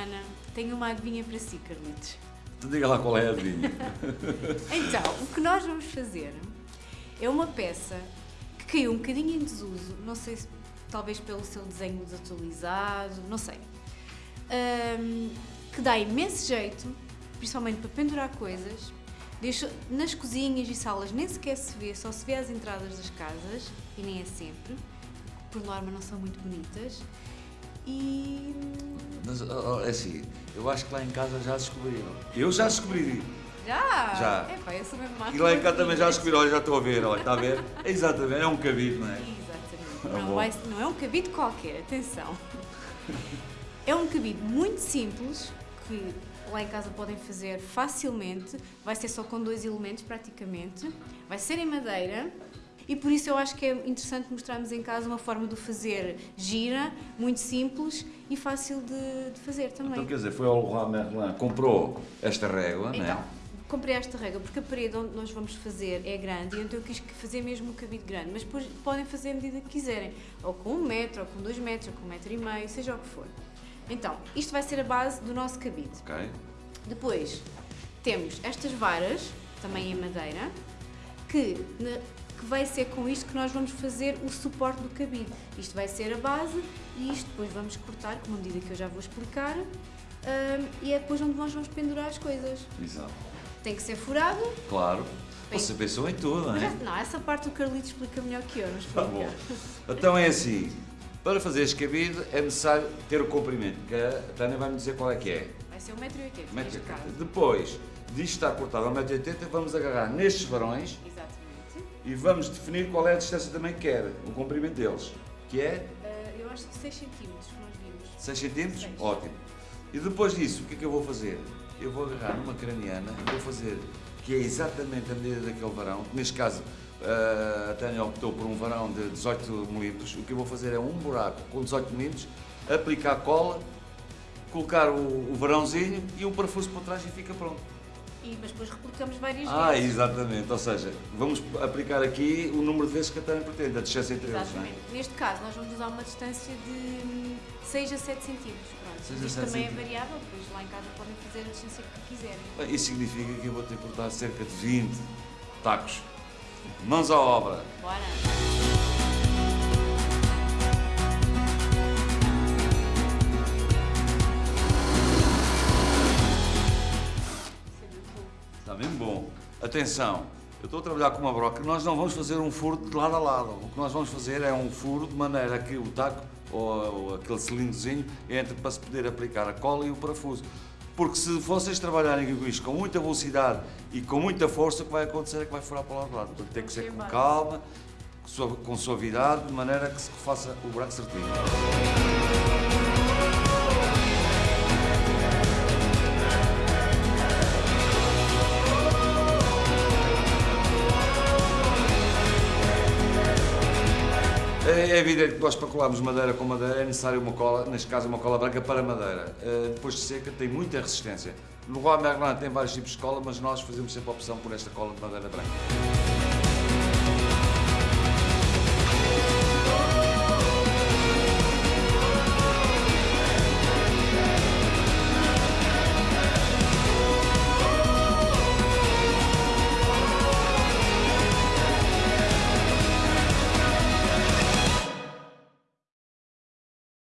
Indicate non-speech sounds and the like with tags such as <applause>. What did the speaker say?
semana tenho uma adivinha para si, Carlitos. Diga lá qual é a adivinha. <laughs> Então, o que nós vamos fazer é uma peça que caiu um bocadinho em desuso, não sei se talvez pelo seu desenho desatualizado, não sei. Ahm, que dá imenso jeito, principalmente para pendurar coisas. Deixa, nas cozinhas e salas nem sequer se vê, só se vê as entradas das casas, e nem é sempre, por norma não são muito bonitas. E Mas, é assim, eu acho que lá em casa já descobriram. Eu já descobri. já! Já. Epá, eu sou mesmo E lá em casa também já descobriram. Olha, já estou a ver, olha, está a ver? É <laughs> exatamente, é um cabide, não é? Exatamente. Ah, Não, vai- não é um cabide qualquer, atenção. É um cabide muito simples que lá em casa podem fazer facilmente. Vai ser só com dois elementos praticamente. Vai ser em madeira. E por isso eu acho que é interessante mostrarmos em casa uma forma de fazer gira, muito simples e fácil de, de fazer também. Então quer dizer, foi ao Leroy Merlin, comprou esta régua, não Então, é? comprei esta regra porque a parede onde nós vamos fazer é grande e então eu quis fazer mesmo um cabide grande, mas depois podem fazer a medida que quiserem, ou com um metro, ou com dois metros, ou com um metro e meio, seja o que for. Então, isto vai ser a base do nosso cabide. Ok. Depois temos estas varas, também em madeira, que, que vai ser com isto que nós vamos fazer o suporte do cabide. Isto vai ser a base e isto depois vamos cortar, com uma medida que eu já vou explicar, hum, e é depois onde nós vamos pendurar as coisas. Exato. Tem que ser furado. Claro. Bem. Você pensou em tudo, não é? <laughs> não, essa parte o Carlito explica melhor que eu, não explica? Tá bom. Então é assim, para fazer este cabide é necessário ter o comprimento, que a Tânia vai-me dizer qual é que é. Vai ser 1,80m Um metro e neste oitenta. caso. Depois disto estar cortado a 1,80m, vamos agarrar nestes varões. E vamos definir qual é a distância também que quer, o comprimento deles, que é Ah, eu acho que 6 cm nós vimos. 6 cm? Ótimo. E depois disso, o que é que eu vou fazer? Eu vou agarrar numa craniana e vou fazer, que é exatamente a medida daquele varão, que neste caso ah, a Tânia optou por um varão de 18 milímetros, o que eu vou fazer é um buraco com 18 milímetros, aplicar cola, colocar o, o varãozinho e um parafuso por trás e fica pronto. E, mas depois replicamos várias Ah, vezes. exatamente, ou seja, vamos aplicar aqui o número de vezes que a Tânia pretende, a distância entre eles, não é? Exatamente. Neste caso, nós vamos usar uma distância de 6 a 7 centímetros. Pronto. A Isto também é centímetros. variável, pois lá em casa podem fazer a distância que quiserem. Isso significa que eu vou ter que cortar cerca de 20 tacos. Mãos à obra. Bora! Atenção, eu estou a trabalhar com uma broca, nós não vamos fazer um furo de lado a lado. O que nós vamos fazer é um furo de maneira que o taco ou, ou aquele cilindrozinho entre para se poder aplicar a cola e o parafuso. Porque se vocês trabalharem com isto com muita velocidade e com muita força, o que vai acontecer é que vai furar para o lado. Portanto, tem que ser com calma, com suavidade, de maneira que se faça o buraco certinho. É evidente que nós para colarmos madeira com madeira é necessário uma cola, neste caso uma cola branca para madeira. Eh, Depois de seca tem muita resistência. No Roi Merlin tem vários tipos de cola, mas nós fazemos sempre a opção por esta cola de madeira branca.